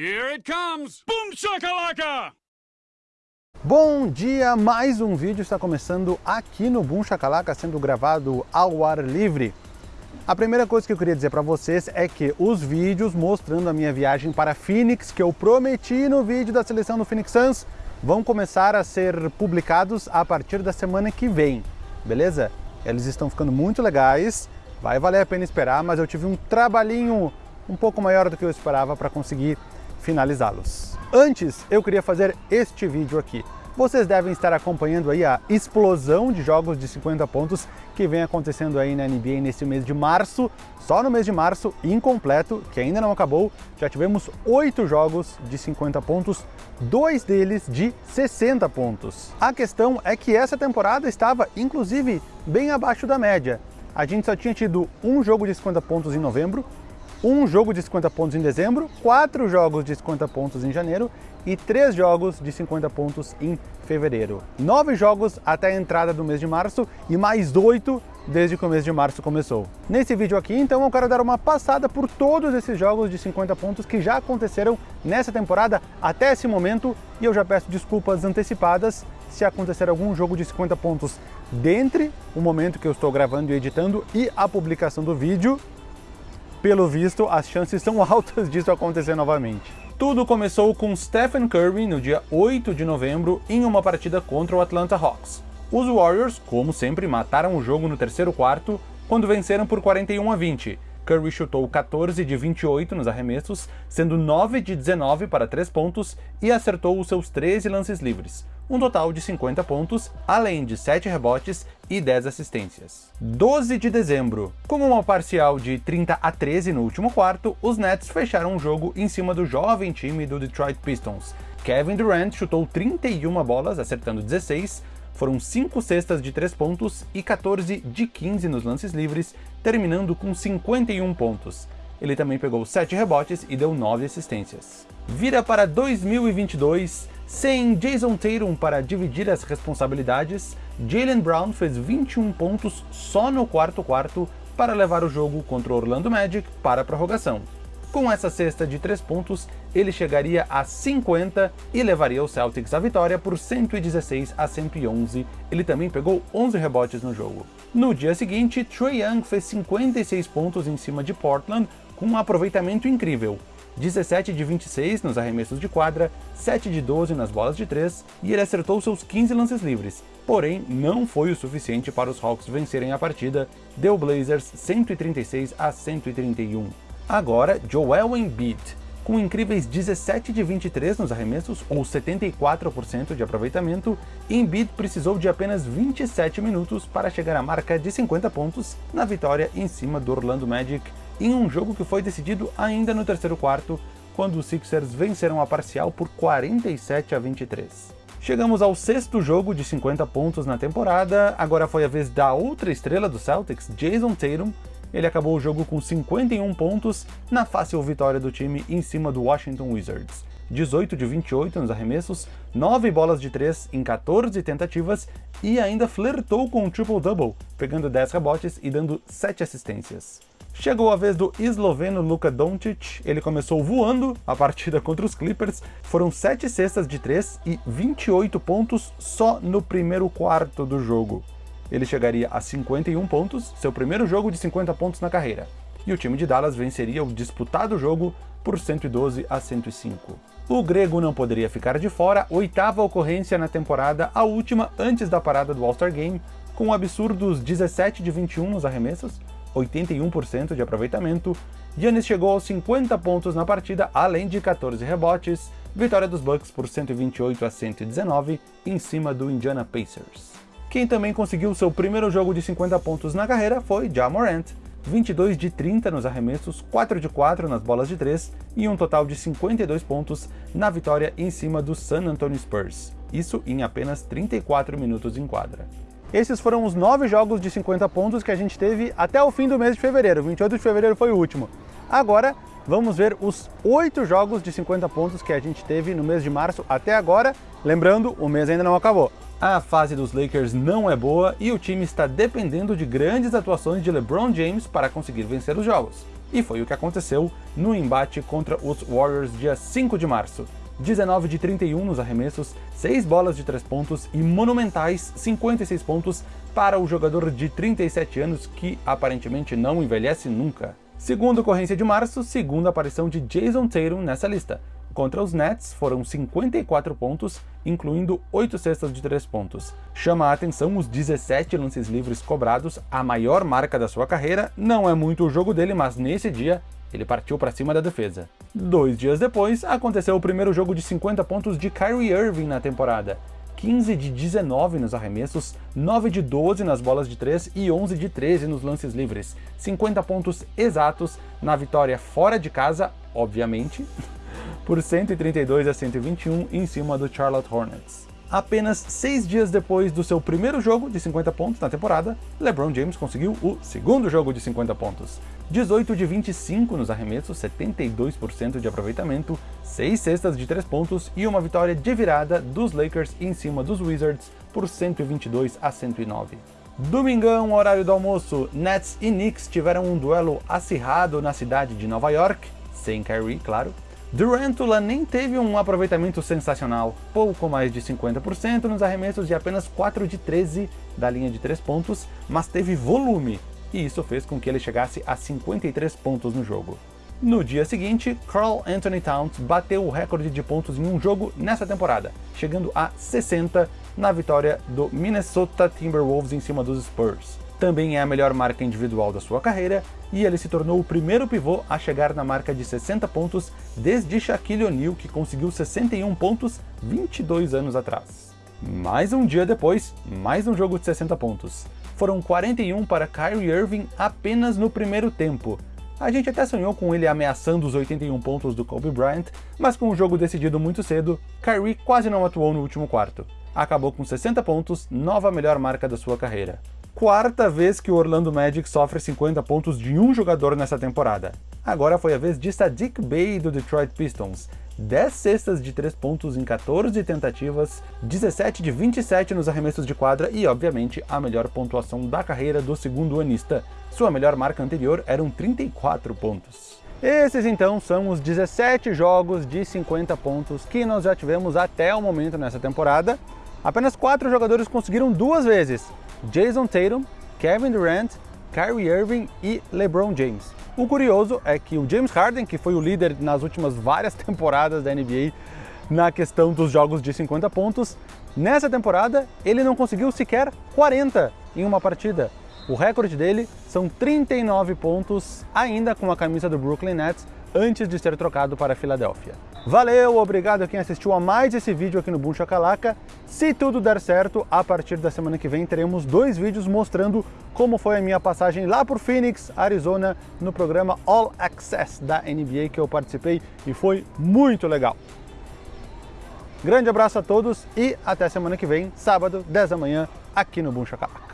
Here it comes! Boom shakalaka! Bom dia, mais um vídeo está começando aqui no Boom Shakalaka, sendo gravado ao ar livre. A primeira coisa que eu queria dizer para vocês é que os vídeos mostrando a minha viagem para Phoenix, que eu prometi no vídeo da seleção do Phoenix Suns, vão começar a ser publicados a partir da semana que vem, beleza? Eles estão ficando muito legais, vai valer a pena esperar, mas eu tive um trabalhinho um pouco maior do que eu esperava para conseguir finalizá-los. Antes, eu queria fazer este vídeo aqui. Vocês devem estar acompanhando aí a explosão de jogos de 50 pontos que vem acontecendo aí na NBA nesse mês de março. Só no mês de março, incompleto, que ainda não acabou, já tivemos oito jogos de 50 pontos, dois deles de 60 pontos. A questão é que essa temporada estava, inclusive, bem abaixo da média. A gente só tinha tido um jogo de 50 pontos em novembro, um jogo de 50 pontos em dezembro, quatro jogos de 50 pontos em janeiro e três jogos de 50 pontos em fevereiro. Nove jogos até a entrada do mês de março e mais oito desde que o mês de março começou. Nesse vídeo aqui, então, eu quero dar uma passada por todos esses jogos de 50 pontos que já aconteceram nessa temporada até esse momento e eu já peço desculpas antecipadas se acontecer algum jogo de 50 pontos dentre o momento que eu estou gravando e editando e a publicação do vídeo, pelo visto, as chances são altas disso acontecer novamente. Tudo começou com Stephen Curry no dia 8 de novembro em uma partida contra o Atlanta Hawks. Os Warriors, como sempre, mataram o jogo no terceiro quarto quando venceram por 41 a 20. Curry chutou 14 de 28 nos arremessos, sendo 9 de 19 para 3 pontos e acertou os seus 13 lances livres um total de 50 pontos, além de 7 rebotes e 10 assistências. 12 de dezembro. Com uma parcial de 30 a 13 no último quarto, os Nets fecharam o jogo em cima do jovem time do Detroit Pistons. Kevin Durant chutou 31 bolas, acertando 16, foram 5 cestas de 3 pontos e 14 de 15 nos lances livres, terminando com 51 pontos. Ele também pegou 7 rebotes e deu 9 assistências. Vira para 2022, sem Jason Tatum para dividir as responsabilidades, Jalen Brown fez 21 pontos só no quarto quarto para levar o jogo contra o Orlando Magic para a prorrogação. Com essa cesta de 3 pontos, ele chegaria a 50 e levaria o Celtics à vitória por 116 a 111. Ele também pegou 11 rebotes no jogo. No dia seguinte, Trae Young fez 56 pontos em cima de Portland com um aproveitamento incrível, 17 de 26 nos arremessos de quadra, 7 de 12 nas bolas de 3 e ele acertou seus 15 lances livres. Porém, não foi o suficiente para os Hawks vencerem a partida, deu Blazers 136 a 131. Agora, Joel Embiid, com incríveis 17 de 23 nos arremessos, ou 74% de aproveitamento, Embiid precisou de apenas 27 minutos para chegar à marca de 50 pontos na vitória em cima do Orlando Magic em um jogo que foi decidido ainda no terceiro quarto, quando os Sixers venceram a parcial por 47 a 23. Chegamos ao sexto jogo de 50 pontos na temporada, agora foi a vez da outra estrela do Celtics, Jason Tatum. Ele acabou o jogo com 51 pontos na fácil vitória do time em cima do Washington Wizards. 18 de 28 nos arremessos, 9 bolas de 3 em 14 tentativas e ainda flertou com um triple-double, pegando 10 rebotes e dando 7 assistências. Chegou a vez do esloveno Luka Doncic, ele começou voando a partida contra os Clippers, foram 7 cestas de 3 e 28 pontos só no primeiro quarto do jogo. Ele chegaria a 51 pontos, seu primeiro jogo de 50 pontos na carreira, e o time de Dallas venceria o disputado jogo por 112 a 105. O grego não poderia ficar de fora, oitava ocorrência na temporada, a última antes da parada do All-Star Game, com absurdos 17 de 21 nos arremessos, 81% de aproveitamento, Giannis chegou aos 50 pontos na partida, além de 14 rebotes, vitória dos Bucks por 128 a 119 em cima do Indiana Pacers. Quem também conseguiu seu primeiro jogo de 50 pontos na carreira foi Ja Morant, 22 de 30 nos arremessos, 4 de 4 nas bolas de 3 e um total de 52 pontos na vitória em cima do San Antonio Spurs, isso em apenas 34 minutos em quadra. Esses foram os nove jogos de 50 pontos que a gente teve até o fim do mês de fevereiro. 28 de fevereiro foi o último. Agora, vamos ver os oito jogos de 50 pontos que a gente teve no mês de março até agora. Lembrando, o mês ainda não acabou. A fase dos Lakers não é boa e o time está dependendo de grandes atuações de LeBron James para conseguir vencer os jogos. E foi o que aconteceu no embate contra os Warriors dia 5 de março. 19 de 31 nos arremessos, 6 bolas de 3 pontos e monumentais 56 pontos para o jogador de 37 anos que aparentemente não envelhece nunca. Segunda ocorrência de março, segunda aparição de Jason Tatum nessa lista. Contra os Nets foram 54 pontos, incluindo 8 cestas de 3 pontos. Chama a atenção os 17 lances livres cobrados, a maior marca da sua carreira, não é muito o jogo dele, mas nesse dia ele partiu para cima da defesa. Dois dias depois, aconteceu o primeiro jogo de 50 pontos de Kyrie Irving na temporada. 15 de 19 nos arremessos, 9 de 12 nas bolas de 3 e 11 de 13 nos lances livres. 50 pontos exatos na vitória fora de casa, obviamente, por 132 a 121 em cima do Charlotte Hornets. Apenas seis dias depois do seu primeiro jogo de 50 pontos na temporada, LeBron James conseguiu o segundo jogo de 50 pontos. 18 de 25 nos arremessos, 72% de aproveitamento, 6 cestas de 3 pontos e uma vitória de virada dos Lakers em cima dos Wizards por 122 a 109. Domingão, horário do almoço, Nets e Knicks tiveram um duelo acirrado na cidade de Nova York, sem Kyrie, claro, Durantula nem teve um aproveitamento sensacional, pouco mais de 50% nos arremessos e apenas 4 de 13 da linha de 3 pontos, mas teve volume, e isso fez com que ele chegasse a 53 pontos no jogo. No dia seguinte, Carl Anthony Towns bateu o recorde de pontos em um jogo nessa temporada, chegando a 60 na vitória do Minnesota Timberwolves em cima dos Spurs também é a melhor marca individual da sua carreira, e ele se tornou o primeiro pivô a chegar na marca de 60 pontos desde Shaquille O'Neal, que conseguiu 61 pontos 22 anos atrás. Mais um dia depois, mais um jogo de 60 pontos. Foram 41 para Kyrie Irving apenas no primeiro tempo. A gente até sonhou com ele ameaçando os 81 pontos do Kobe Bryant, mas com o jogo decidido muito cedo, Kyrie quase não atuou no último quarto. Acabou com 60 pontos, nova melhor marca da sua carreira quarta vez que o Orlando Magic sofre 50 pontos de um jogador nessa temporada. Agora foi a vez de Sadiq Bey do Detroit Pistons. 10 cestas de 3 pontos em 14 tentativas, 17 de 27 nos arremessos de quadra e, obviamente, a melhor pontuação da carreira do segundo anista. Sua melhor marca anterior eram 34 pontos. Esses então são os 17 jogos de 50 pontos que nós já tivemos até o momento nessa temporada. Apenas 4 jogadores conseguiram duas vezes, Jason Tatum, Kevin Durant, Kyrie Irving e LeBron James. O curioso é que o James Harden, que foi o líder nas últimas várias temporadas da NBA na questão dos jogos de 50 pontos, nessa temporada ele não conseguiu sequer 40 em uma partida. O recorde dele são 39 pontos, ainda com a camisa do Brooklyn Nets, antes de ser trocado para a Filadélfia. Valeu, obrigado a quem assistiu a mais esse vídeo aqui no Boom Shakalaka. Se tudo der certo, a partir da semana que vem teremos dois vídeos mostrando como foi a minha passagem lá por Phoenix, Arizona, no programa All Access da NBA que eu participei e foi muito legal. Grande abraço a todos e até semana que vem, sábado, 10 da manhã, aqui no Boom Shakalaka.